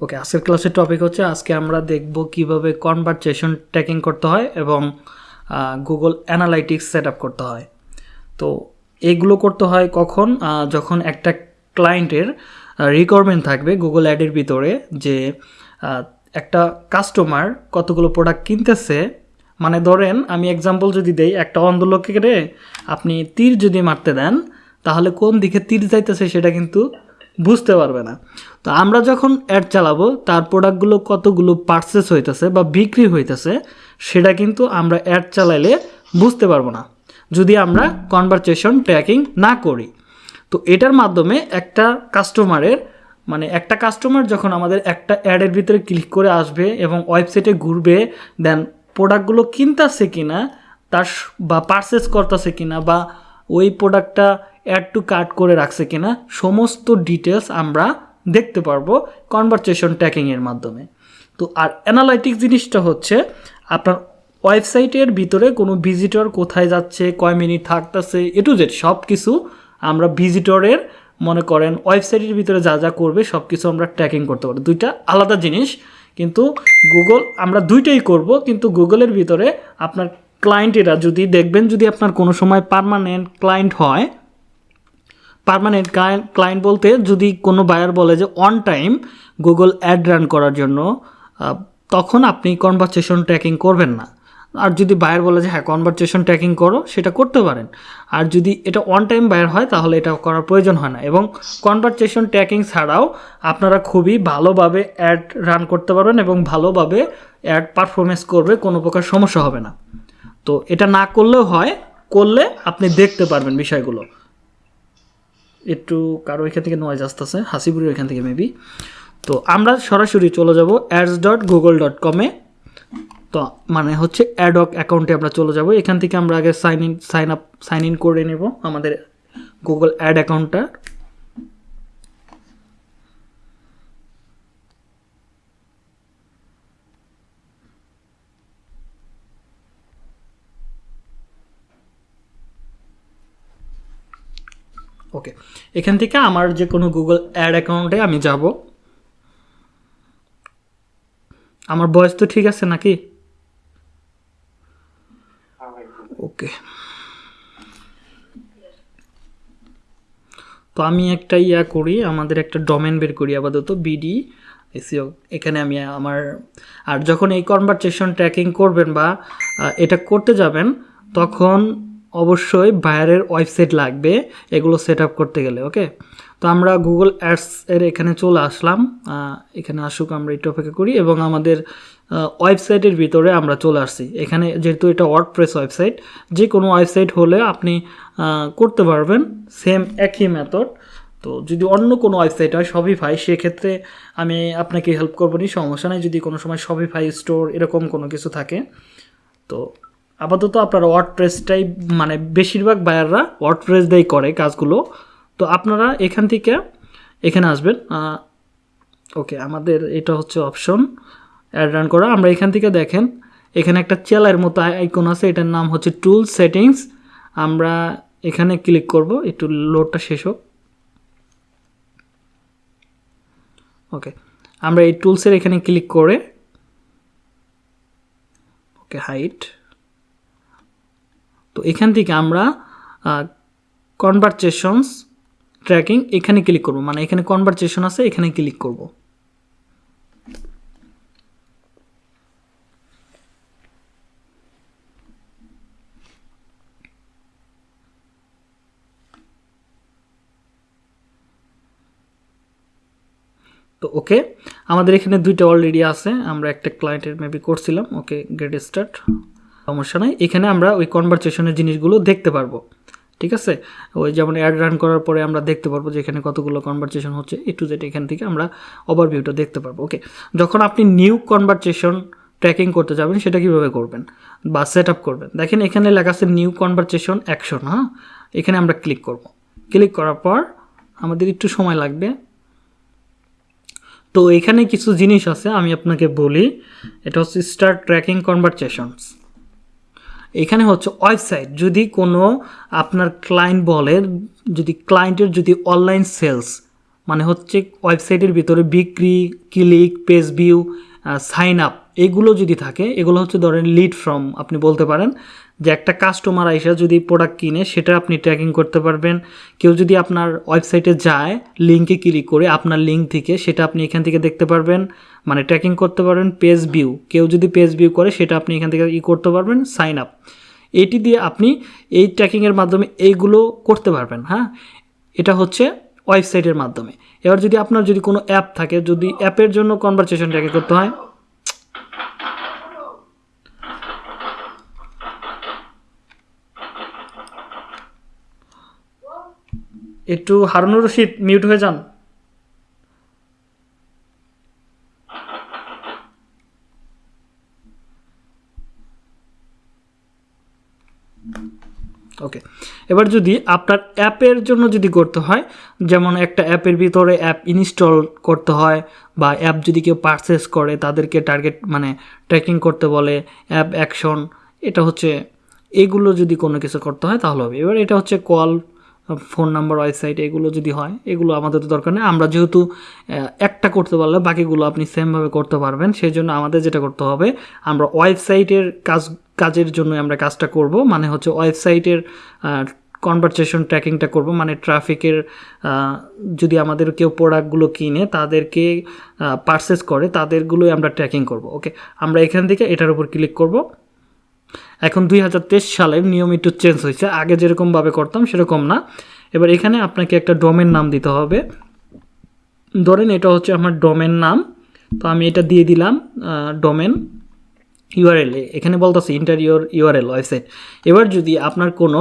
ওকে আজকের ক্লাসের টপিক হচ্ছে, আজকে আমরা দেখব কীভাবে কনভারসেশন ট্র্যাকিং করতে হয় এবং গুগল অ্যানালাইটিক্স সেট করতে হয়। তো এগুলো করতে হয় কখন? যখন একটা ক্লায়েন্টের রিকোয়ারমেন্ট থাকবে গুগল অ্যাডের ভিতরে যে একটা কাস্টমার কতগুলো প্রোডাক্ট কিনতেছে। মানে ধরেন, আমি এক্সাম্পল যদি দেই, একটা অন্ধ লোককে আপনি তীর যদি মারতে দেন, তাহলে কোন দিকে তীর যাইতেছে সেটা কিন্তু বুঝতে পারবে না। তো আমরা যখন অ্যাড চালাবো, তার প্রোডাক্টগুলো কতগুলো পারচেস হইতেছে বা বিক্রি হইতেছে, সেটা কিন্তু আমরা অ্যাড চালাইলে বুঝতে পারব না, যদি আমরা কনভারসেশন ট্র্যাকিং না করি। তো এটার মাধ্যমে একটা কাস্টমারের মানে একটা কাস্টমার যখন আমাদের একটা অ্যাডের ভিতরে ক্লিক করে আসবে এবং ওয়েবসাইটে ঘুরবে দেন প্রোডাক্টগুলো কিনতেছে কিনা, তার বা পারচেস করতেছে কিনা, বা ওই প্রোডাক্টটা অ্যাড টু কার্ট করে রাখছে কিনা, সমস্ত ডিটেলস আমরা দেখতে পারব কনভারসেশন ট্র্যাকিংয়ের মাধ্যমে। তো আর অ্যানালাইটিক্স জিনিসটা হচ্ছে, আপনার ওয়েবসাইটের ভিতরে কোনো ভিজিটর কোথায় যাচ্ছে, কয় মিনিট থাকতেছে, এ টু জেড সব কিছু আমরা ভিজিটরের মনে করেন ওয়েবসাইটের ভিতরে যা যা করবে সব কিছু আমরা ট্র্যাকিং করতে পারি দুইটা আলাদা জিনিস, কিন্তু গুগল আমরা দুইটাই করব, কিন্তু গুগলের ভিতরে আপনার ক্লায়েন্টেরা যদি দেখবেন যদি আপনার কোনো সময় পার্মানেন্ট ক্লায়েন্ট হয় পার্মানেন্ট ক্লায়েন্ট বলতে যদি কোনো বায়ার বলে যে on time Google ad run করার জন্য তখন আপনি কনভারসেশন ট্র্যাকিং করবেন না। আর যদি বায়ার বলে যে হ্যাঁ কনভারসেশন ট্র্যাকিং করো, সেটা করতে পারেন। আর যদি এটা অন টাইম বায়ার হয়, তাহলে এটা করার প্রয়োজন হয় না। এবং কনভারসেশন ট্র্যাকিং ছাড়াও আপনারা খুবই ভালোভাবে অ্যাড রান করতে পারবেন এবং ভালোভাবে অ্যাড পারফরমেন্স করবে, কোনো প্রকার সমস্যা হবে না। তো এটা না করলেও হয়, করলে আপনি দেখতে পারবেন বিষয়গুলো। একটু কারও এখান থেকে নয়েজ আসতেছে, হাসিপুরের এখান থেকে মেবি তো আমরা সরাসরি চলে যাব অ্যাডস ডট গুগল ডট কমে তো মানে হচ্ছে অ্যাডক অ্যাকাউন্টে আমরা চলে যাব। এখান থেকে আমরা আগে sign in sign up sign in করে নেব আমাদের গুগল অ্যাড অ্যাকাউন্টটা ওকে এখান থেকে আমার যে কোনো গুগল অ্যাড অ্যাকাউন্টে আমি যাব। আমার বয়স তো ঠিক আছে নাকি? ওকে তো আমি একটা ইয়া করি, আমাদের একটা ডোমেন বের করি আপাতত বিডি এসিও এখানে আমি আমার, আর যখন এই কনভারসেশন ট্র্যাকিং করবেন বা এটা করতে যাবেন, তখন অবশ্যই বাইরের ওয়েবসাইট লাগবে, এগুলো সেট করতে গেলে, ওকে? তো আমরা গুগল অ্যাডস এর এখানে চলে আসলাম এখানে আসুক, আমরা একটু অপেক্ষা করি, এবং আমাদের ওয়েবসাইটের ভিতরে আমরা চলে আসছি। এখানে যেহেতু এটা ওয়ার্ডপ্রেস ওয়েবসাইট যে কোনো ওয়েবসাইট হলে আপনি করতে পারবেন, সেম একই মেথড তো যদি অন্য কোনো ওয়েবসাইট হয় শপিফাই সেক্ষেত্রে আমি আপনাকে হেল্প করব নি, সমস্যা নেই। যদি কোনো সময় শপিফাই স্টোর এরকম কোনো কিছু থাকে, তো আপাতত আপনারা ওয়ার্ডপ্রেসটাই মানে বেশিরভাগ বায়াররা ওয়ার্ডপ্রেস দিয়েই করে কাজগুলো। তো আপনারা এখান থেকে এখানে আসবেন। ওকে, আমাদের এটা হচ্ছে অপশন অ্যাড রান করা। আমরা এখান থেকে দেখেন, এখানে একটা চেলার মতো আইকন আছে, এটার নাম হচ্ছে টুল সেটিংস আমরা এখানে ক্লিক করব, একটু লোডটা শেষ হোক। ওকে, আমরা এই টুলসের এখানে ক্লিক করে, ওকে হাইট তো এখান থেকে আমরা কনভারসেশনস ট্র্যাকিং এখানে ক্লিক করব। মানে এখানে কনভারসেশন আছে, এখানে ক্লিক করব। তো ওকে, আমাদের এখানে দুইটা অলরেডি আছে। আমরা একটা ক্লায়েন্টের মেবি করছিলাম। ওকে গেট স্টার্ট সমস্যা নাই। এখানে আমরা ওই কনভারসেশনের জিনিসগুলো দেখতে পারব। ঠিক আছে? ওই যেমন অ্যাড রান করার পরে আমরা দেখতে পারব যে এখানে কতগুলো কনভারসেশন হচ্ছে। এ টু জেড এখান থেকে আমরা ওভারভিউটা দেখতে পারব। ওকে যখন আপনি নিউ কনভারসেশন ট্র্যাকিং করতে যাবেন, সেটা কীভাবে করবেন? বা সেট আপ করবেন। দেখেন, এখানে লেখা আছে নিউ কনভারসেশন অ্যাকশন হ্যাঁ? এখানে আমরা ক্লিক করব। ক্লিক করার পর আমাদের একটু সময় লাগবে। তো এখানে কিছু জিনিস আছে, আমি আপনাকে বলি। এটা হচ্ছে স্টার্ট ট্র্যাকিং কনভারসেশনস এখানে হচ্ছে ওয়েবসাইট। যদি কোনো আপনার ক্লায়েন্ট বলে, যদি ক্লায়েন্টের যদি অনলাইন সেলস মানে হচ্ছে ওয়েবসাইটের ভিতরে বিক্রি click page view sign up এগুলো যদি থাকে, এগুলো হচ্ছে ধরেন লিড ফ্রম আপনি বলতে পারেন যে একটা কাস্টমার আইসা যদি প্রোডাক্ট কিনে, সেটা আপনি ট্র্যাকিং করতে পারবেন। কেউ যদি আপনার ওয়েবসাইটে যায় লিঙ্কে ক্লিক করে আপনার লিঙ্ক থেকে, সেটা আপনি এখান থেকে দেখতে পারবেন। মানে ট্র্যাকিং করতে পারবেন পেজ ভিউ কেউ যদি পেজ ভিউ করে, সেটা আপনি এখান থেকে ই করতে পারবেন সাইন আপ এটি দিয়ে আপনি এই ট্র্যাকিংয়ের মাধ্যমে এইগুলো করতে পারবেন হ্যাঁ? এটা হচ্ছে ওয়েবসাইটের মাধ্যমে। এবার যদি আপনার যদি কোনো অ্যাপ থাকে, যদি অ্যাপের জন্য কনভারসেশন ট্র্যাকিং করতে হয়, একটু হারুনুর রশিদ মিউট হয়ে যান ওকে এবার যদি আপনার অ্যাপের জন্য যদি করতে হয়, যেমন একটা অ্যাপের ভিতরে অ্যাপ ইনস্টল করতে হয়, বা অ্যাপ যদি কেউ পারচেস করে, তাদেরকে টার্গেট মানে ট্র্যাকিং করতে বলে, অ্যাপ অ্যাকশন এটা হচ্ছে, এগুলো যদি কোনো কিছু করতে হয় তাহলে হবে। এবার এটা হচ্ছে কল ফোন নাম্বার ওয়েবসাইট এগুলো যদি হয়, এগুলো আমাদের তো দরকার নেই। আমরা যেহেতু একটা করতে পারলে বাকিগুলো আপনি সেমভাবে করতে পারবেন সেই জন্য আমাদের যেটা করতে হবে, আমরা ওয়েবসাইটের কাজ কাজের জন্য আমরা কাজটা করব মানে হচ্ছে ওয়েবসাইটের কনভারসেশন ট্র্যাকিংটা করব মানে ট্রাফিকের যদি আমাদের কেউ প্রোডাক্টগুলো কিনে, তাদেরকে পারচেস করে, তাদেরগুলোই আমরা ট্র্যাকিং করব ওকে আমরা এখান থেকে এটার উপর ক্লিক করব। এখন দুই হাজার তেইশ সালের নিয়ম একটু চেঞ্জ হয়েছে, আগে যেরকমভাবে করতাম সেরকম না। এবার এখানে আপনাকে একটা ডোমেন নাম দিতে হবে। ধরেন এটা হচ্ছে আমার ডোমেন নাম, তো আমি এটা দিয়ে দিলাম ডোমেন ইউআরএল এখানে বলতেছে ইন্টারিয়র ইউআরএল ওয়েবসাইট এবার যদি আপনার কোনো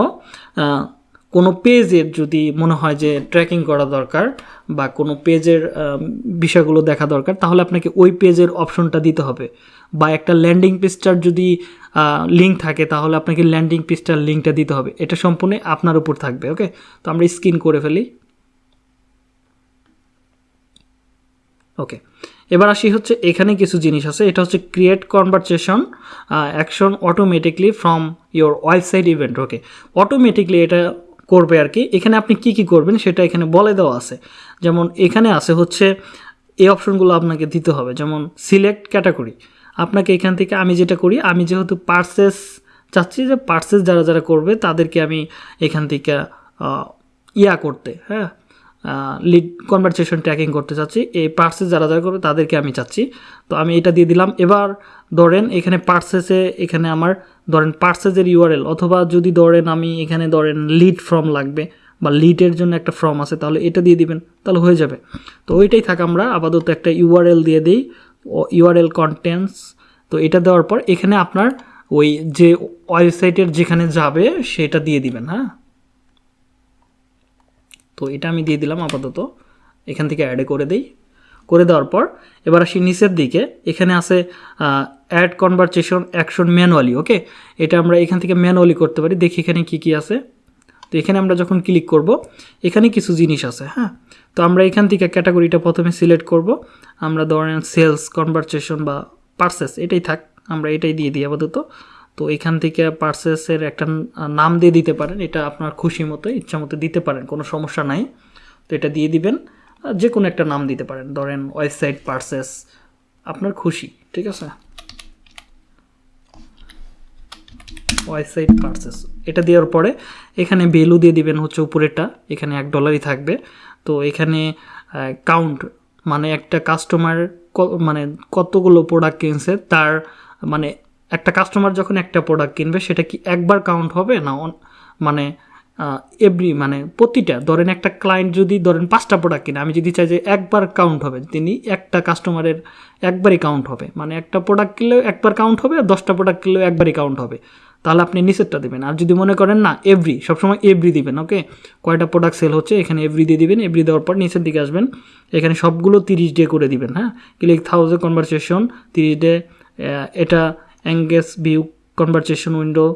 কোনো পেজের যদি মনে হয় যে ট্র্যাকিং করা দরকার বা কোনো পেজের বিষয়গুলো দেখা দরকার, তাহলে আপনাকে ওই পেজের অপশনটা দিতে হবে। বা একটা ল্যান্ডিং পেজটার যদি লিঙ্ক থাকে, তাহলে আপনাকে ল্যান্ডিং পেজটার লিঙ্কটা দিতে হবে। এটা সম্পূর্ণ আপনার উপর থাকবে ওকে তো আমরা স্ক্রিন করে ফেলি। ওকে এবার আসি হচ্ছে এখানে কিছু জিনিস আছে। এটা হচ্ছে create conversation action automatically from your website event okay automatically এটা করবে আর কি। এখানে আপনি কি কি করবেন সেটা এখানে বলে দেওয়া আছে। যেমন এখানে আছে হচ্ছে এই অপশনগুলো আপনাকে দিতে হবে। যেমন সিলেক্ট ক্যাটাগরি আপনাকে এখান থেকে আমি যেটা করি, আমি যেহেতু পার্সেস চাচ্ছি যে পার্সেস যারা যারা করবে তাদেরকে আমি এখান থেকে ইয়া করতে হ্যাঁ? লিড কনভারসেশন ট্র্যাকিং করতে চাচ্ছি। এই পার্সেস যারা যারা করবে, তাদেরকে আমি চাচ্ছি। তো আমি এটা দিয়ে দিলাম। এবার ধরেন এখানে পার্সেসে এখানে আমার ধরেন পার্সেসের ইউআরএল অথবা যদি ধরেন আমি এখানে ধরেন লিড ফর্ম লাগবে, বা লিডের জন্য একটা ফর্ম আছে, তাহলে এটা দিয়ে দিবেন, তাহলে হয়ে যাবে। তো ওইটাই থাক, আমরা আপাতত একটা ইউআরএল দিয়ে দিই ইউআরএল কন্টেন্টস তো এটা দেওয়ার পর এখানে আপনার ওই যে ওয়েবসাইটের যেখানে যাবে, সেটা দিয়ে দিবেন হ্যাঁ? তো এটা আমি দিয়ে দিলাম আপাতত। এখান থেকে অ্যাডে করে দিই। করে দেওয়ার পর, এবার আসি নিচের দিকে। এখানে আছে add conversation action manually okay এটা আমরা এখান থেকে ম্যানুয়ালি করতে পারি। দেখি এখানে কি কি আছে। তো এখানে আমরা যখন ক্লিক করব, এখানে কিছু জিনিস আছে হ্যাঁ? তো আমরা এখান থেকে ক্যাটাগরিটা প্রথমে সিলেক্ট করব। আমরা ধরেন সেলস কনভারসেশন বা পার্সেস এটাই থাক। আমরা এটাই দিয়ে দিই আপাতত। তো এখান থেকে পার্সেসের একটা নাম দিয়ে দিতে পারেন, এটা আপনার খুশি মতো, ইচ্ছা মতো দিতে পারেন, কোনো সমস্যা নাই। তো এটা দিয়ে দিবেন যে কোনো একটা নাম দিতে পারেন, ধরেন ওয়েবসাইট পার্সেস, আপনার খুশি, ঠিক আছে? ওয়েবসাইট পার্সেস, এটা দেওয়ার পরে এখানে ভ্যালু দিয়ে দিবেন হচ্ছে উপরেরটা, এখানে এক ডলারই থাকবে। তো এখানে কাউন্ট মানে একটা কাস্টমার মানে কতগুলো প্রোডাক্ট কিনছে, তার মানে একটা কাস্টমার যখন একটা প্রোডাক্ট কিনবে, সেটা কি একবার কাউন্ট হবে না মানে এভরি মানে প্রতিটা? ধরেন একটা ক্লায়েন্ট যদি, ধরেন পাঁচটা প্রোডাক্ট কিনে, আমি যদি চাই যে একবার কাউন্ট হবে, তিনি একটা কাস্টমারের একবারই কাউন্ট হবে। মানে একটা প্রোডাক্ট কিনলেও একবার কাউন্ট হবে, আর দশটা প্রোডাক্ট কিনলেও একবারই কাউন্ট হবে। তাহলে আপনি নিচেরটা দেবেন। আর যদি মনে করেন না এভরি সবসময় এভরি দিবেন ওকে কয়টা প্রোডাক্ট সেল হচ্ছে, এখানে এভরি দিয়ে দিবেন এভরি দেওয়ার পর নিচের দিকে আসবেন। এখানে সবগুলো তিরিশ ডে করে দিবেন হ্যাঁ? ক্লিক থাউজেন্ড কনভারসেশন তিরিশ ডে এটা অ্যাঙ্গেস ভিউ কনভারসেশন উইন্ডো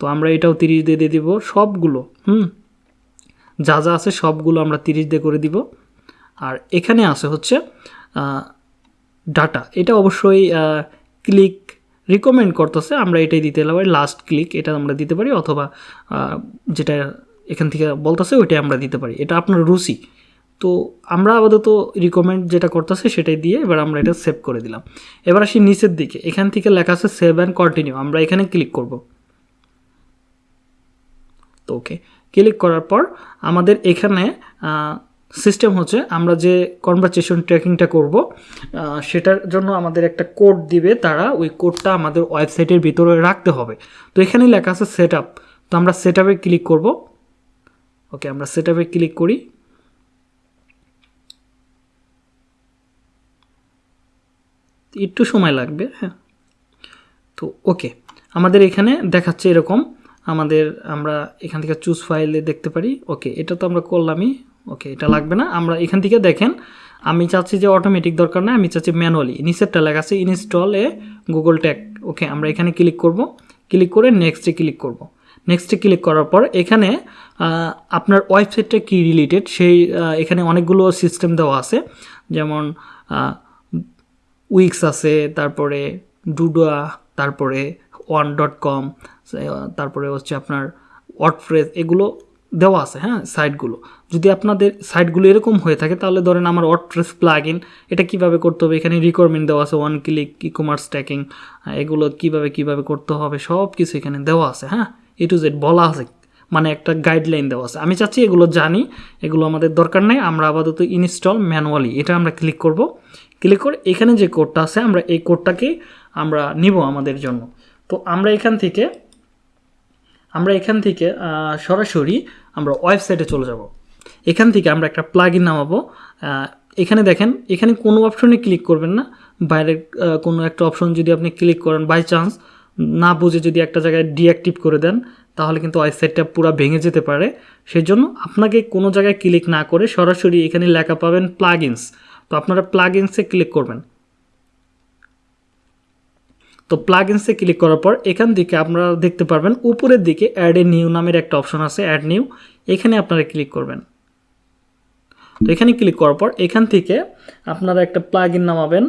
তো আমরা এটাও তিরিশ দিয়ে দিয়ে দিব। সবগুলো, হুম? যা যা আছে সবগুলো আমরা তিরিশ দিয়ে করে দিব। আর এখানে আছে হচ্ছে ডাটা এটা অবশ্যই ক্লিক রিকমেন্ড করতেছে। আমরা এটাই দিতে পারি লাস্ট ক্লিক এটা আমরা দিতে পারি। অথবা যেটা এখান থেকে বলতেছে, ওইটাই আমরা দিতে পারি। এটা আপনার রুচি। তো আমরা আপাতত রিকমেন্ড যেটা করতেছে সেটাই দিয়ে এবার আমরা এটা সেভ করে দিলাম। এবার আসি নিচের দিকে। এখান থেকে লেখা আছে সেভ অ্যান্ড কন্টিনিউ আমরা এখানে ক্লিক করব। তো ওকে ক্লিক করার পর আমাদের এখানে সিস্টেম হচ্ছে আমরা যে কনভারসেশন ট্র্যাকিংটা করব সেটার জন্য আমাদের একটা কোড দিবে। তারা ওই কোডটা আমাদের ওয়েবসাইটের ভিতরে রাখতে হবে। তো এখানে লেখা আছে সেট তো আমরা সেট ক্লিক করব। ওকে আমরা সেট ক্লিক করি। একটু সময় লাগবে হ্যাঁ। তো, ওকে। আমাদের এখানে দেখাচ্ছে এরকম। আমাদের আমরা এখান থেকে চুজ ফাইলে দেখতে পারি। ওকে, এটা তো আমরা করলামই। ওকে, এটা লাগবে না। আমরা এখান থেকে দেখেন, আমি চাচ্ছি যে অটোমেটিক দরকার না আমি চাচ্ছি ম্যানুয়ালি নিচেরটা লেখা আছে install a Google tag okay, আমরা এখানে ক্লিক করব। ক্লিক করে নেক্সটে ক্লিক করব। নেক্সটে ক্লিক করার পর এখানে আপনার ওয়েবসাইটটা কী রিলেটেড সেই এখানে অনেকগুলো সিস্টেম দেওয়া আছে। যেমন উইক্স আছে, তারপরে ডুডোয়া তারপরে ওয়ান ডট কম তারপরে হচ্ছে আপনার ওয়ার্ডফ্রেস এগুলো দেওয়া আছে হ্যাঁ সাইটগুলো। যদি আপনাদের সাইটগুলো এরকম হয়ে থাকে, তাহলে ধরেন আমার ওয়ার্ডপ্রেস প্লাগ ইন এটা কীভাবে করতে হবে? এখানে রিকোয়ারমেন্ট দেওয়া আছে one click e commerce tracking এগুলো কীভাবে কীভাবে করতে হবে? সব কিছু এখানে দেওয়া আছে হ্যাঁ? এ টু জেড বলা আছে মানে একটা গাইডলাইন দেওয়া আছে। আমি চাচ্ছি এগুলো জানি, এগুলো আমাদের দরকার নেই, আমরা আপাতত ইনস্টল ম্যানুয়ালি এটা আমরা ক্লিক করব। ক্লিক করে এখানে যে কোডটা আছে, আমরা এই কোডটাকে আমরা নিব আমাদের জন্য। তো আমরা এখান থেকে, আমরা এখান থেকে সরাসরি আমরা ওয়েবসাইটে চলে যাব। এখান থেকে আমরা একটা প্লাগ ইন নামাবো এখানে দেখেন, এখানে কোনো অপশনে ক্লিক করবেন না। বাইরের কোনো একটা অপশন যদি আপনি ক্লিক করেন বাই চান্স না বুঝে যদি একটা জায়গায় ডিঅ্যাক্টিভ করে দেন, তাহলে কিন্তু ওয়েবসাইটটা পুরো ভেঙে যেতে পারে। সেই জন্য আপনাকে কোনো জায়গায় ক্লিক না করে সরাসরি এখানে লেখা পাবেন প্লাগ ইনস তো আপনারা প্লাগ ইনসে ক্লিক করবেন। তো প্লাগ ইনসে ক্লিক করার পর এখান থেকে আপনারা দেখতে পারবেন, উপরের দিকে অ্যাড এ নিউ নামের একটা অপশন আছে অ্যাড নিউ এখানে আপনারা ক্লিক করবেন। তো এখানে ক্লিক করার পর এখান থেকে আপনারা একটা প্লাগ ইন নামাবেন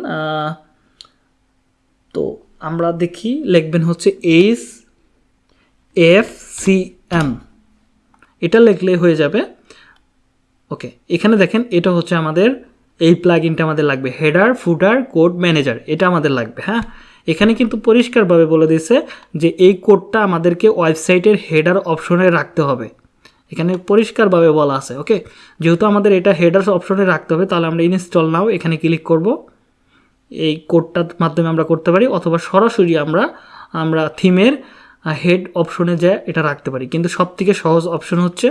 তো আমরা দেখি লিখবেন হচ্ছে এইচ এফ সি এম এটা লিখলে হয়ে যাবে ওকে এখানে দেখেন এটা হচ্ছে আমাদের এই প্লাগ ইনটা আমাদের লাগবে। হেডার ফুডার কোড ম্যানেজার এটা আমাদের লাগবে হ্যাঁ? এখানে কিন্তু পরিষ্কারভাবে বলে দিয়েছে যে এই কোডটা আমাদেরকে ওয়েবসাইটের হেডার অপশনে রাখতে হবে। এখানে পরিষ্কারভাবে বলা আছে ওকে যেহেতু আমাদের এটা হেডার অপশনে রাখতে হবে, তাহলে আমরা ইনস্টল নাও এখানে ক্লিক করব। এই কোডটার মাধ্যমে আমরা করতে পারি, অথবা সরাসরি আমরা আমরা থিমের হেড অপশনে যে এটা রাখতে পারি। কিন্তু সবথেকে সহজ অপশন হচ্ছে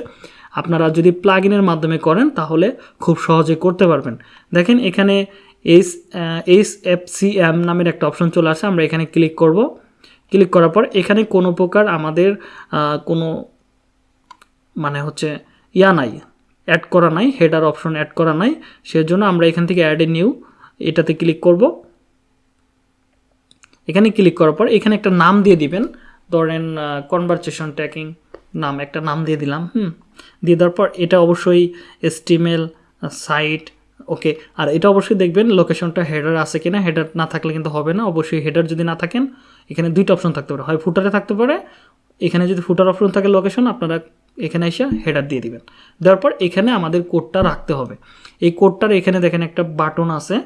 আপনারা যদি প্লাগ ইনের মাধ্যমে করেন, তাহলে খুব সহজে করতে পারবেন। দেখেন এখানে H H F C M নামের একটা অপশন চলে আসে, আমরা এখানে ক্লিক করব। ক্লিক করার পর এখানে কোনো প্রকার আমাদের কোনো মানে হচ্ছে ইয়া নাই অ্যাড করা নাই হেডার অপশন অ্যাড করা নাই। সেজন্য আমরা এখান থেকে অ্যাড এ নিউ এটাতে ক্লিক করব। এখানে ক্লিক করার পর এখানে একটা নাম দিয়ে দিবেন, ধরেন কনভারসেশন ট্র্যাকিং নাম একটা নাম দিয়ে দিলাম। হুম। দিয়ে দেওয়ার পর এটা অবশ্যই এস্টিমেল সাইট ওকে। আর এটা অবশ্যই দেখবেন লোকেশনটা হেডার আছে কিনা। হেডার না থাকলে কিন্তু হবে না। অবশ্যই হেডার যদি না থাকেন এখানে দুইটা অপশন থাকতে পারে। হয় ফুটারে থাকতে পারে এখানে যদি ফুটার অপশন থাকে লোকেশন আপনারা এখানে এসে হেডার দিয়ে দিবেন। দেওয়ার পর এখানে আমাদের কোডটা রাখতে হবে। এই কোডটার এখানে দেখেন একটা বাটন আছে।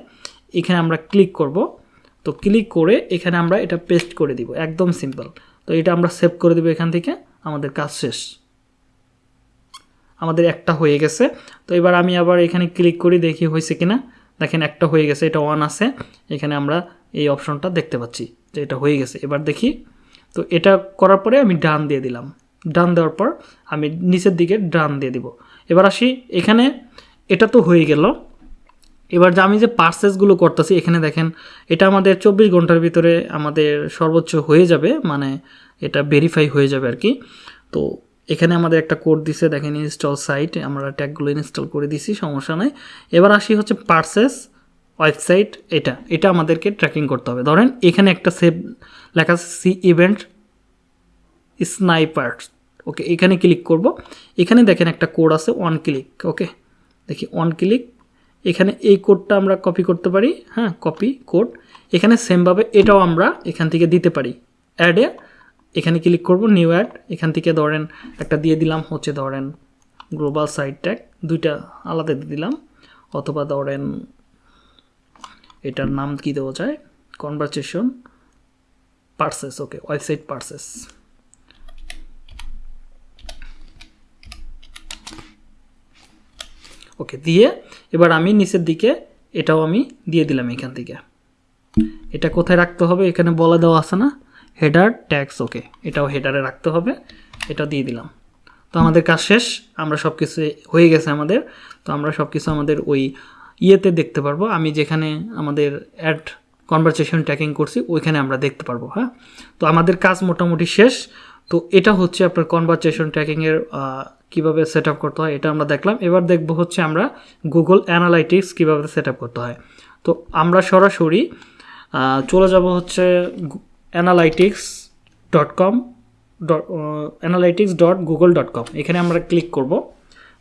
এখানে আমরা ক্লিক করব। তো ক্লিক করে এখানে আমরা এটা পেস্ট করে দিব। একদম সিম্পল। তো এটা আমরা সেভ করে দেবো এখান থেকে। আমাদের কাজ শেষ। আমাদের একটা হয়ে গেছে। তো এবার আমি আবার এখানে ক্লিক করি, দেখি হয়েছে কিনা। দেখেন একটা হয়ে গেছে, এটা ওয়ান আছে। এখানে আমরা এই অপশনটা দেখতে পাচ্ছি যে এটা হয়ে গেছে। এবার দেখি। তো এটা করার পরে আমি ডান দিয়ে দিলাম। ডান দেওয়ার পর আমি নিচের দিকে ডান দিয়ে দিব। এবার আসি, এখানে এটা তো হয়ে গেল। এবার যে আমি যে পার্সেসগুলো করতেছি, এখানে দেখেন, এটা আমাদের চব্বিশ ঘণ্টার ভিতরে আমাদের সর্বোচ্চ হয়ে যাবে মানে এটা ভেরিফাই হয়ে যাবে আর কি। তো এখানে আমাদের একটা কোড দিছে, দেখেন ইনস্টল সাইট আমরা ট্যাগগুলো ইনস্টল করে দিছি, সমস্যা নাই। এবার আসি হচ্ছে পার্সেস ওয়েবসাইট এটা এটা আমাদেরকে ট্র্যাকিং করতে হবে। ধরেন, এখানে একটা সেভ লেখা সি ইভেন্ট স্নাইপার ওকে এখানে ক্লিক করব। এখানে দেখেন একটা কোড আছে ওয়ান ক্লিক ওকে দেখি ওয়ান ক্লিক এখানে এই কোডটা আমরা কপি করতে পারি হ্যাঁ কপি কোড এখানে সেমভাবে এটাও আমরা এখান থেকে দিতে পারি। অ্যাডে এখানে ক্লিক করব নিউ অ্যাড এখান থেকে ধরেন একটা দিয়ে দিলাম, হচ্ছে ধরেন গ্লোবাল সাইট ট্যাগ দুইটা আলাদা দিয়ে দিলাম। অথবা ধরেন এটার নাম কি দেওয়া যায়? Conversation purchase okay website purchase okay দিয়ে এবার আমি নিচের দিকে এটাও আমি দিয়ে দিলাম এখান থেকে। এটা কোথায় রাখতে হবে? এখানে বলে দেওয়া আছে না? হেডার ট্যাক্স ওকে এটাও হেডারে রাখতে হবে। এটা দিয়ে দিলাম। তো আমাদের কাজ শেষ। আমরা সব কিছু হয়ে গেছে আমাদের। তো আমরা সব কিছু আমাদের ওই ইয়েতে দেখতে পারব। আমি যেখানে আমাদের অ্যাড কনভারসেশন ট্র্যাকিং করছি, ওইখানে আমরা দেখতে পারব হ্যাঁ? তো আমাদের কাজ মোটামুটি শেষ। তো এটা হচ্ছে আপনার কনভারসেশন ট্র্যাকিংয়ের কীভাবে সেট আপ করতে হয়, এটা আমরা দেখলাম। এবার দেখব হচ্ছে আমরা গুগল অ্যানালাইটিক্স কীভাবে সেট আপ করতে হয়। তো আমরা সরাসরি চলে যাব হচ্ছে analytics dot com dot analytics dot Google dot com এখানে আমরা ক্লিক করব।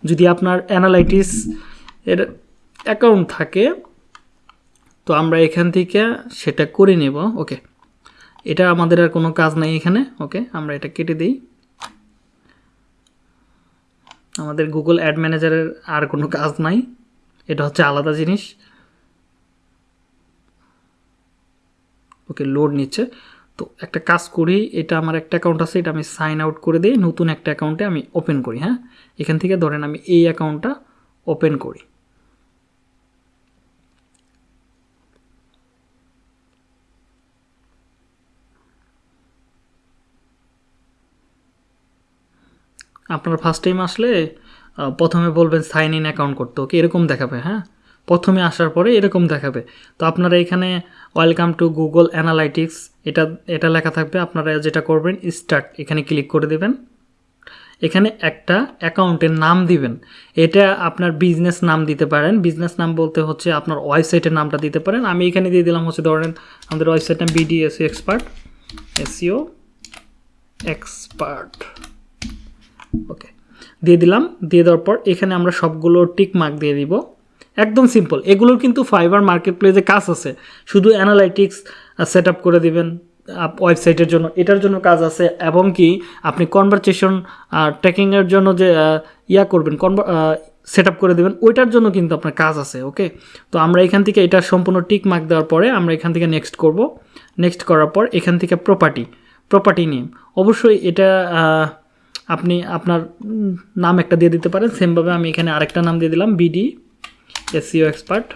যদি আপনার অ্যানালাইটিক্স এর অ্যাকাউন্ট থাকে, তো আমরা এখান থেকে সেটা করে নেব। ওকে এটা আমাদের আর কোনো কাজ নাই এখানে, ওকে? আমরা এটা কেটে দিই। আমাদের গুগল অ্যাড ম্যানেজারের আর কোনো কাজ নাই। এটা হচ্ছে আলাদা জিনিস। ওকে, লোড নিচ্ছে। তো একটা কাজ করি, এটা আমার একটা অ্যাকাউন্ট আছে, এটা আমি সাইন আউট করে দিই। নতুন একটা অ্যাকাউন্টে আমি ওপেন করি হ্যাঁ? এখান থেকে ধরেন আমি এই অ্যাকাউন্টটা ওপেন করি। আপনার ফার্স্ট টাইম আসলে প্রথমে বলবেন সাইন ইন অ্যাকাউন্ট করতে ওকে এরকম দেখাবে হ্যাঁ? প্রথমে আসার পরে এরকম দেখাবে। তো আপনারা এখানে ওয়েলকাম টু গুগল অ্যানালাইটিক্স এটা এটা লেখা থাকবে, আপনারা যেটা করবেন স্টার্ট এখানে ক্লিক করে দেবেন। এখানে একটা অ্যাকাউন্টের নাম দিবেন। এটা আপনার বিজনেস নাম দিতে পারেন। বিজনেস নাম বলতে হচ্ছে আপনার ওয়েবসাইটের নামটা দিতে পারেন। আমি এখানে দিয়ে দিলাম হচ্ছে ধরেন, আমাদের ওয়েবসাইট নাম BD SEO expert SEO expert okay দিয়ে দিলাম, দিয়ে দেওয়ার পর এখানে আমরা সবগুলো টিক মার্ক দিয়ে দিব। একদম সিম্পল এগুলোর কিন্তু ফাইবার মার্কেট প্লেসে কাজ আছে। শুধু অ্যানালাইটিক্স সেট আপ করে দিবেন ওয়েবসাইটের জন্য। এটার জন্য কাজ আছে এবং কি আপনি কনভারসেশন ট্র্যাকিংয়ের জন্য যে ইয়া করবেন কনভার সেট করে দেবেন, ওইটার জন্য কিন্তু আপনার কাজ আছে ওকে তো আমরা এখান থেকে এটা সম্পূর্ণ টিক মার্ক দেওয়ার পরে আমরা এখান থেকে নেক্সট করব। নেক্সট করার পর এখান থেকে প্রপার্টি প্রপার্টি নেম অবশ্যই এটা আপনি আপনার নাম একটা দিয়ে দিতে পারেন সেমভাবে আমি এখানে আরেকটা নাম দিয়ে দিলাম BD SEO expert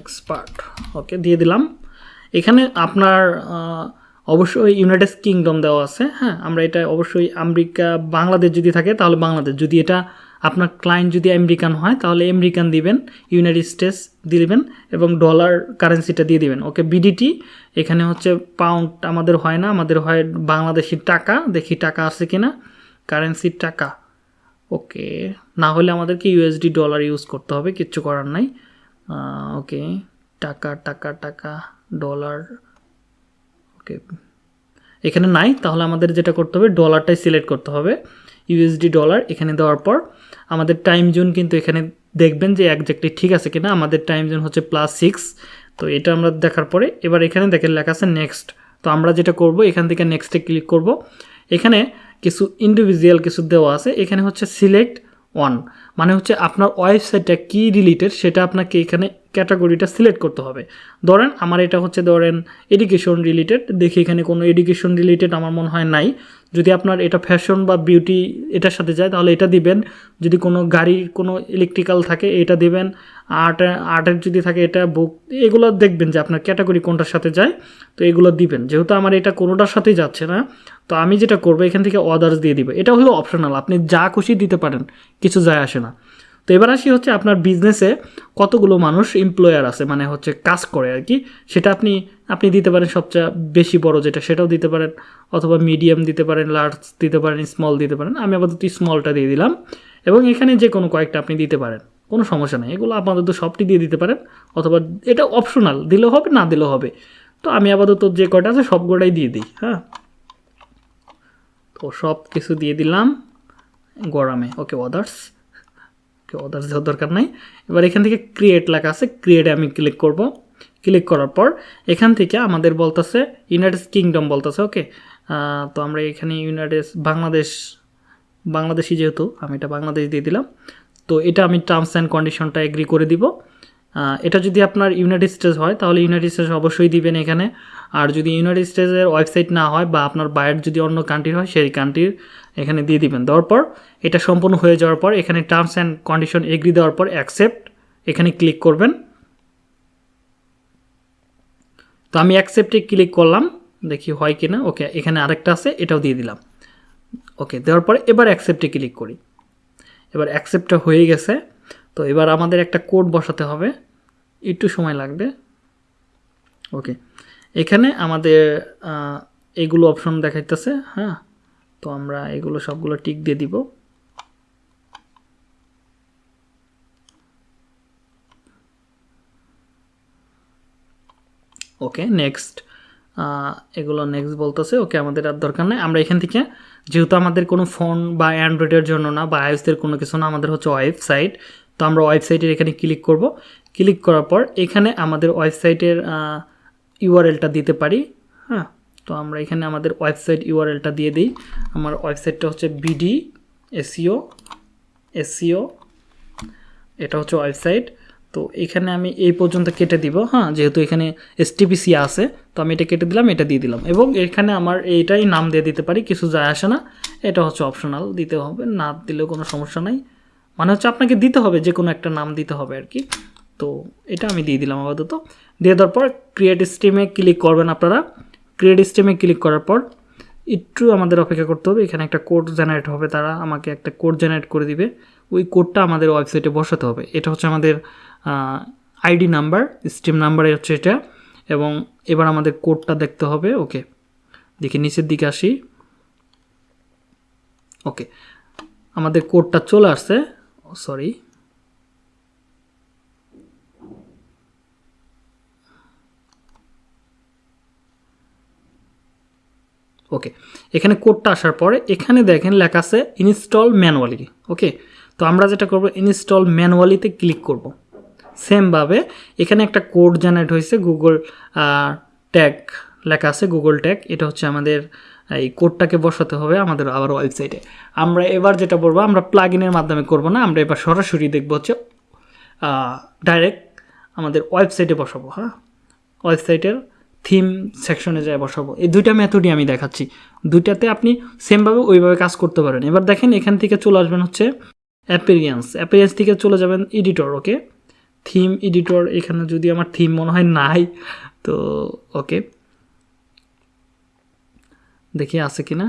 expert okay দিয়ে দিলাম। এখানে আপনার অবশ্যই ইউনাইটেড কিংডম দেওয়া আছে হ্যাঁ আমরা এটা অবশ্যই আমেরিকা, বাংলাদেশ যদি থাকে তাহলে বাংলাদেশ, যদি এটা আপনার ক্লায়েন্ট যদি আমেরিকান হয়, তাহলে আমেরিকান দিবেন ইউনাইটেড স্টেটস দিবেন এবং ডলার কারেন্সিটা দিয়ে দিবেন। ওকে বিডিটি এখানে হচ্ছে পাউন্ড আমাদের হয় না, আমাদের হয় বাংলাদেশি টাকা। দেখি টাকা আছে কি না কারেন্সির টাকা। ওকে না হলে আমাদেরকে ইউএসডি ডলার ইউজ করতে হবে, কিচ্ছু করার নাই। ওকে টাকা টাকা টাকা ডলার ওকে এখানে নাই, তাহলে আমাদের যেটা করতে হবে ডলারটাই সিলেক্ট করতে হবে। ইউএসডি ডলার এখানে দেওয়ার পর আমাদের টাইম জোন কিন্তু এখানে দেখবেন যে একজ্যাক্টলি ঠিক আছে কিনা। আমাদের টাইম জোন হচ্ছে প্লাস সিক্স তো এটা আমরা দেখার পরে এবার এখানে দেখেন লেখা আছে নেক্সট তো আমরা যেটা করব, এখান থেকে নেক্সটে ক্লিক করব। এখানে কিছু ইন্ডিভিজুয়াল কিছু দেওয়া আছে, এখানে হচ্ছে সিলেক্ট ওয়ান মানে হচ্ছে আপনার ওয়েবসাইটটা কী রিলেটেড সেটা আপনাকে এখানে ক্যাটাগরিটা সিলেক্ট করতে হবে। ধরেন আমার এটা হচ্ছে ধরেন এডুকেশন রিলেটেড দেখি এখানে কোনো এডুকেশন রিলেটেড আমার মনে হয় নাই। যদি আপনার এটা ফ্যাশন বা বিউটি এটার সাথে যায়, তাহলে এটা দিবেন। যদি কোনো গাড়ির কোনো ইলেকট্রিক্যাল থাকে, এটা দিবেন। আর্ট আর্টের যদি থাকে, এটা বুক এগুলো দেখবেন যে আপনার ক্যাটাগরি কোনটার সাথে যায়, তো এগুলো দিবেন। যেহেতু আমার এটা কোনোটার সাথে যাচ্ছে না, তো আমি যেটা করব, এখান থেকে অদার্স দিয়ে দিবে। এটা হলো অপশনাল আপনি যা খুশি দিতে পারেন, কিছু যায় আসে তো এবার আসি হচ্ছে আপনার বিজনেসে কতগুলো মানুষ এমপ্লয়ার আছে মানে হচ্ছে কাজ করে আর কি। সেটা আপনি আপনি দিতে পারেন সবচেয়ে বেশি বড় যেটা, সেটাও দিতে পারেন। অথবা মিডিয়াম দিতে পারেন লার্জ দিতে পারেন স্মল দিতে পারেন। আমি আপাতত স্মলটা দিয়ে দিলাম। এবং এখানে যে কোনো কয়েকটা আপনি দিতে পারেন। কোনো সমস্যা নেই। এগুলো আপাতত সবটি দিয়ে দিতে পারেন। অথবা এটা অপশনাল দিলেও হবে, না দিলেও হবে। তো আমি আপাতত যে কয়টা আছে সবগুলোই দিয়ে দিই হ্যাঁ? তো সব কিছু দিয়ে দিলাম। গরমে ওকে আদার্স ওকে আদার্স দেওয়ার দরকার নাই। এবার এখান থেকে ক্রিয়েট লেখা আছে ক্রিয়েটে আমি ক্লিক করব। ক্লিক করার পর এখান থেকে আমাদের বলতেছে ইউনাইটেড কিংডম বলতেছে ওকে তো আমরা এখানে ইউনাইটেড বাংলাদেশ বাংলাদেশি যেহেতু, আমি এটা বাংলাদেশ দিয়ে দিলাম। তো এটা আমি টার্মস অ্যান্ড কন্ডিশনটা এগ্রি করে দিব। এটা যদি আপনার ইউনাইটেড স্টেটস হয়, তাহলে ইউনাইটেড স্টেটস অবশ্যই দিবেন এখানে। আর যদি ইউনাইটেড স্টেটসের ওয়েবসাইট না হয় বা আপনার বাইরের যদি অন্য কান্ট্রির হয়, সেই কান্ট্রির এখানে দিয়ে দিবেন। দেওয়ার পর, এটা সম্পূর্ণ হয়ে যাওয়ার পর, এখানে টার্মস অ্যান্ড কন্ডিশন এগ্রি দেওয়ার পর অ্যাকসেপ্ট এখানে ক্লিক করবেন। তো আমি অ্যাকসেপ্টে ক্লিক করলাম, দেখি হয় কিনা। ওকে, এখানে আরেকটা আছে, এটাও দিয়ে দিলাম। ওকে, দেওয়ার পরে এবার অ্যাকসেপ্টে ক্লিক করি। এবার অ্যাকসেপ্টটা হয়ে গেছে। তো এবার আমাদের একটা কোড বসাতে হবে। একটু সময় লাগবে। ওকে এখানে আমাদের এগুলো অপশন দেখাইতেছে হ্যাঁ? তো আমরা এগুলো সবগুলো টিক দিয়ে দিব। ওকে নেক্সট এগুলো নেক্সট বলতেছে, ওকে, আমাদের আর দরকার নেই। আমরা এখান থেকে, যেহেতু আমাদের কোনো ফোন বা অ্যান্ড্রয়েডের জন্য না, বা আইওসের কোনো কিছু না, আমাদের হচ্ছে ওয়েবসাইট তো আমরা ওয়েবসাইটের এখানে ক্লিক করব। ক্লিক করার পর এখানে আমাদের ওয়েবসাইটের ইউআরএলটা দিতে পারি হ্যাঁ? তো আমরা এখানে আমাদের ওয়েবসাইট ইউআরএলটা দিয়ে দিই। আমার ওয়েবসাইটটা হচ্ছে বিডি এসিও এসিও এটা হচ্ছে ওয়েবসাইট। তো এখানে আমি এই পর্যন্ত কেটে দিব হ্যাঁ? যেহেতু এখানে এসটিপিসি আছে, তো আমি এটা কেটে দিলাম, এটা দিয়ে দিলাম। এবং এখানে আমার এইটাই নাম দিয়ে দিতে পারি, কিছু যায় আসে না। এটা হচ্ছে অপশনাল, দিতে হবে, না দিলেও কোনো সমস্যা নাই। মানে হচ্ছে আপনাকে দিতে হবে যে কোনো একটা নাম দিতে হবে আর কি। তো এটা আমি দিয়ে দিলাম আপাতত। দিয়ে দেওয়ার পর ক্রিয়েট স্ট্রিমে ক্লিক করবেন আপনারা। ক্রিয়েট স্ট্রিমে ক্লিক করার পর একটু আমাদের অপেক্ষা করতে হবে। এখানে একটা কোড জেনারেট হবে, তারা আমাকে একটা কোড জেনারেট করে দিবে। ওই কোডটা আমাদের ওয়েবসাইটে বসাতে হবে। এটা হচ্ছে আমাদের আইডি নাম্বার স্ট্রিম নাম্বার হচ্ছে এটা। এবং এবার আমাদের কোডটা দেখতে হবে। ওকে, দেখি নিচের দিকে আসি। ওকে, আমাদের কোডটা চলে আসছে। সরি ওকে এখানে কোডটা আসার পরে এখানে দেখেন লেখা আছে ইনস্টল ম্যানুয়ালি ওকে তো আমরা যেটা করব ইনস্টল ম্যানুয়ালিতে ক্লিক করব। সেমভাবে এখানে একটা কোড জেনারেট হয়েছে গুগল ট্যাগ লেখা আছে গুগল ট্যাগ এটা হচ্ছে আমাদের এই কোডটাকে বসাতে হবে আমাদের আবার ওয়েবসাইটে আমরা এবার যেটা বলব, আমরা প্লাগ মাধ্যমে করব না, আমরা এবার সরাসরি দেখব হচ্ছে ডাইরেক্ট আমাদের ওয়েবসাইটে বসাবো হ্যাঁ? ওয়েবসাইটের থিম সেকশনে যায় বসাবো। এই দুইটা মেথডই আমি দেখাচ্ছি। দুইটাতে আপনি সেমভাবে ওইভাবে কাজ করতে পারেন। এবার দেখেন এখান থেকে চলে আসবেন হচ্ছে অ্যাপিরিয়েন্স অ্যাপিরিয়েন্স থেকে চলে যাবেন এডিটর ওকে থিম এডিটর এখানে যদি আমার থিম মনে হয় নাই, তো ওকে দেখি আছে কি না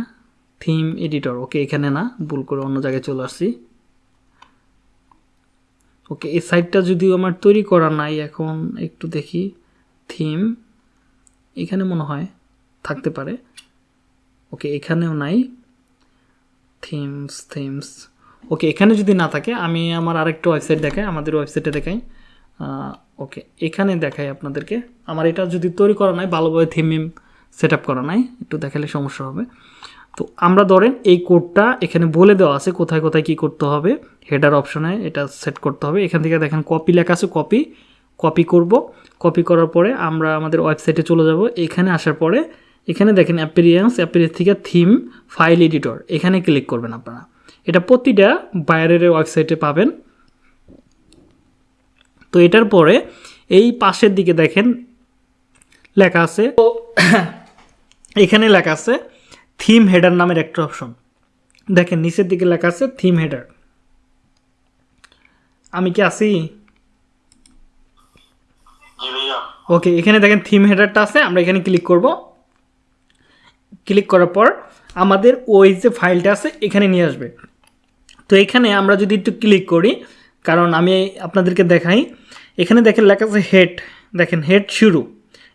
থিম এডিটর ওকে এখানে না, ভুল করে অন্য জায়গায় চলে আসছি। ওকে এই সাইটটা যদিও আমার তৈরি করা নাই, এখন একটু দেখি। থিম এখানে মনে হয় থাকতে পারে। ওকে, এখানেও নাই। Themes themes. ওকে, এখানে যদি না থাকে, আমি আমার আরেকটা ওয়েবসাইট দেখাই, আমাদের ওয়েবসাইটে দেখাই। ওকে, এখানে দেখাই আপনাদেরকে। আমার এটা যদি তৈরি করা নাই, ভালোভাবে থিম সেট আপ করা নাই, একটু দেখালে সমস্যা হবে। তো আমরা ধরেন এই কোডটা এখানে বলে দেওয়া আছে, কোথায় কোথায় কি করতে হবে। হেডার অপশনে এটা সেট করতে হবে। এখান থেকে দেখেন, কপি লেখা আছে, কপি। কপি করব। কপি করার পরে আমরা আমাদের ওয়েবসাইটে চলে যাব। এখানে আসার পরে এখানে দেখেন অ্যাপিরিয়েন্স অ্যাপিরিয়েন্স থেকে থিম ফাইল এডিটর এখানে ক্লিক করবেন আপনারা। এটা প্রতিটা বাইরের ওয়েবসাইটে পাবেন। তো এটার পরে এই পাশের দিকে দেখেন লেখা আছে। তো এখানে লেখা আছে থিম হেডার নামের একটা অপশন দেখেন নিচের দিকে লেখা আছে থিম হেডার আমি কি ভাইয়া ওকে এখানে দেখেন থিম হেডারটা আছে, আমরা এখানে ক্লিক করব। ক্লিক করার পর আমাদের ওই যে ফাইলটা আছে, এখানে নিয়ে আসবে। তো এখানে আমরা যদি একটু ক্লিক করি, কারণ আমি আপনাদেরকে দেখাই, এখানে দেখেন লেখা আছে হেড দেখেন হেড শুরু।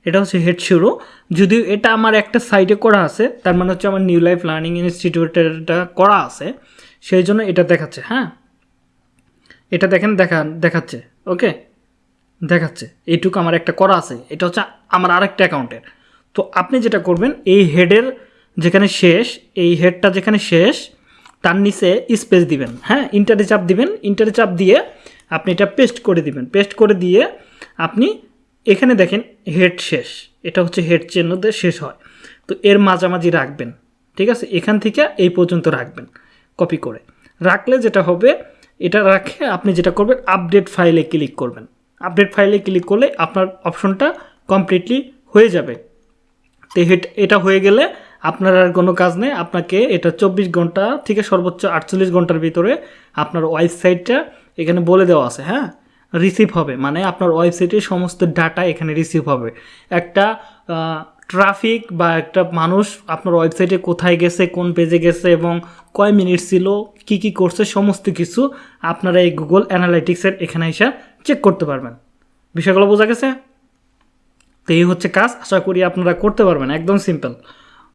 এটা হচ্ছে হেড শুরু। যদিও এটা আমার একটা সাইটে করা আছে, তার মানে হচ্ছে আমার নিউ লাইফ লার্নিং ইনস্টিটিউটেরটা করা আছে, সেই জন্য এটা দেখাচ্ছে হ্যাঁ? এটা দেখেন, দেখা, দেখাচ্ছে ওকে দেখাচ্ছে, এইটুকু আমার একটা করা আছে, এটা হচ্ছে আমার আরেকটা অ্যাকাউন্টের। তো আপনি যেটা করবেন, এই হেডের যেখানে শেষ, এই হেডটা যেখানে শেষ, তার নিচে স্পেস দিবেন হ্যাঁ ইন্টারে চাপ দিবেন, ইন্টারে চাপ দিয়ে আপনি এটা পেস্ট করে দিবেন। পেস্ট করে দিয়ে আপনি এখানে দেখেন হেড শেষ, এটা হচ্ছে হেড চিহ্নতে শেষ হয়। তো এর মাঝামাঝি রাখবেন, ঠিক আছে? এখান থেকে এই পর্যন্ত রাখবেন, কপি করে। রাখলে যেটা হবে, এটা রাখে আপনি যেটা করবেন, আপডেট ফাইলে ক্লিক করবেন। আপডেট ফাইলে ক্লিক করলে আপনার অপশনটা কমপ্লিটলি হয়ে যাবে। তো এটা হয়ে গেলে আপনার আর কোনো কাজ নেই। আপনাকে এটা চব্বিশ ঘণ্টা থেকে সর্বোচ্চ আটচল্লিশ ঘণ্টার ভিতরে আপনার ওয়েবসাইটটা এখানে বলে দেওয়া আছে হ্যাঁ? রিসিভ হবে। মানে আপনার ওয়েবসাইটের সমস্ত ডাটা এখানে রিসিভ হবে। একটা ট্রাফিক বা একটা মানুষ আপনার ওয়েবসাইটে কোথায় গেছে, কোন পেজে গেছে এবং কয় মিনিট ছিল, কি কি করছে, সমস্ত কিছু আপনারা এই গুগল অ্যানালাইটিক্সের এখানে এসে চেক করতে পারবেন। বিষয়গুলো বোঝা গেছে? তো এই হচ্ছে কাজ। আশা করি আপনারা করতে পারবেন। একদম সিম্পল